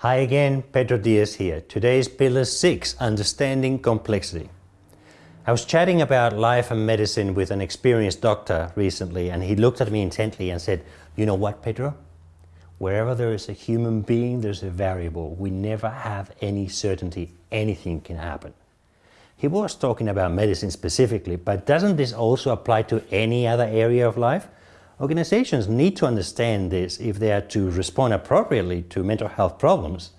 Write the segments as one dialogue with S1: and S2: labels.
S1: Hi again, Pedro Diaz here. Today's Pillar 6, Understanding Complexity. I was chatting about life and medicine with an experienced doctor recently and he looked at me intently and said, you know what, Pedro? Wherever there is a human being, there's a variable. We never have any certainty anything can happen. He was talking about medicine specifically, but doesn't this also apply to any other area of life? Organizations need to understand this if they are to respond appropriately to mental health problems.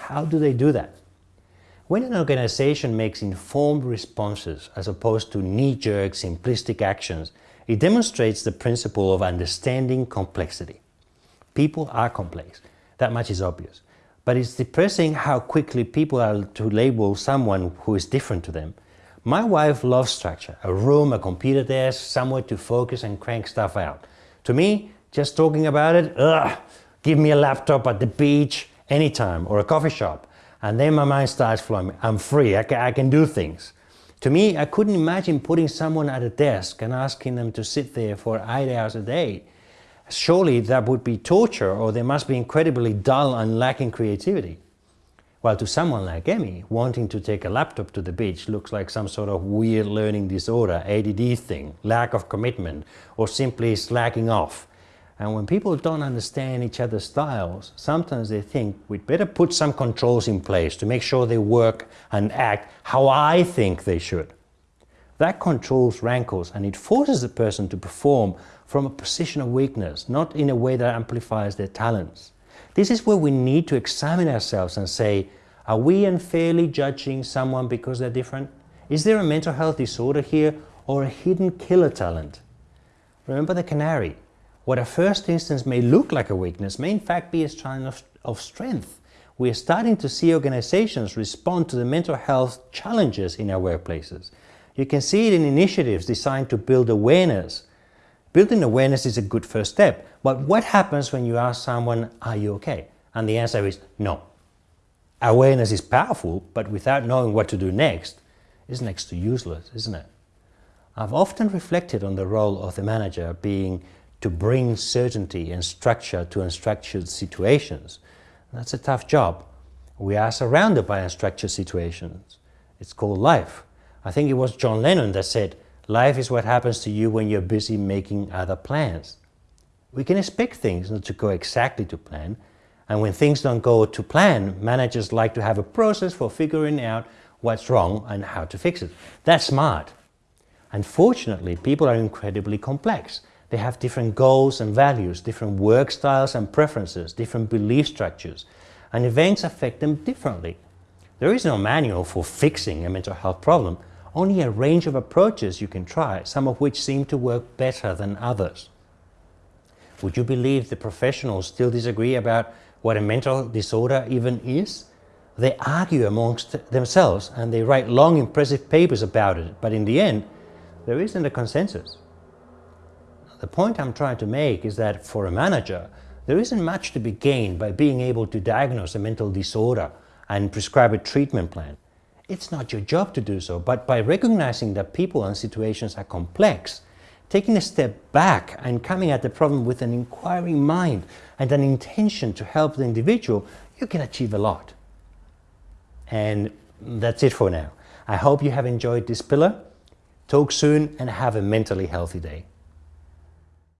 S1: How do they do that? When an organization makes informed responses as opposed to knee-jerk simplistic actions, it demonstrates the principle of understanding complexity. People are complex, that much is obvious. But it's depressing how quickly people are to label someone who is different to them my wife loves structure, a room, a computer desk, somewhere to focus and crank stuff out. To me, just talking about it, ugh, give me a laptop at the beach anytime or a coffee shop. And then my mind starts flowing. I'm free, I can, I can do things. To me, I couldn't imagine putting someone at a desk and asking them to sit there for eight hours a day. Surely that would be torture or they must be incredibly dull and lacking creativity. While to someone like Emmy, wanting to take a laptop to the beach looks like some sort of weird learning disorder, ADD thing, lack of commitment, or simply slacking off. And when people don't understand each other's styles, sometimes they think we'd better put some controls in place to make sure they work and act how I think they should. That controls rankles and it forces the person to perform from a position of weakness, not in a way that amplifies their talents. This is where we need to examine ourselves and say, are we unfairly judging someone because they're different? Is there a mental health disorder here or a hidden killer talent? Remember the canary. What at first instance may look like a weakness may in fact be a sign of, of strength. We are starting to see organizations respond to the mental health challenges in our workplaces. You can see it in initiatives designed to build awareness Building awareness is a good first step, but what happens when you ask someone, are you okay? And the answer is no. Awareness is powerful, but without knowing what to do next, is next to useless, isn't it? I've often reflected on the role of the manager being to bring certainty and structure to unstructured situations. That's a tough job. We are surrounded by unstructured situations. It's called life. I think it was John Lennon that said, Life is what happens to you when you're busy making other plans. We can expect things not to go exactly to plan, and when things don't go to plan, managers like to have a process for figuring out what's wrong and how to fix it. That's smart. Unfortunately, people are incredibly complex. They have different goals and values, different work styles and preferences, different belief structures, and events affect them differently. There is no manual for fixing a mental health problem, only a range of approaches you can try, some of which seem to work better than others. Would you believe the professionals still disagree about what a mental disorder even is? They argue amongst themselves and they write long impressive papers about it, but in the end, there isn't a consensus. The point I'm trying to make is that for a manager, there isn't much to be gained by being able to diagnose a mental disorder and prescribe a treatment plan. It's not your job to do so, but by recognizing that people and situations are complex, taking a step back and coming at the problem with an inquiring mind and an intention to help the individual, you can achieve a lot. And that's it for now. I hope you have enjoyed this pillar. Talk soon and have a mentally healthy day.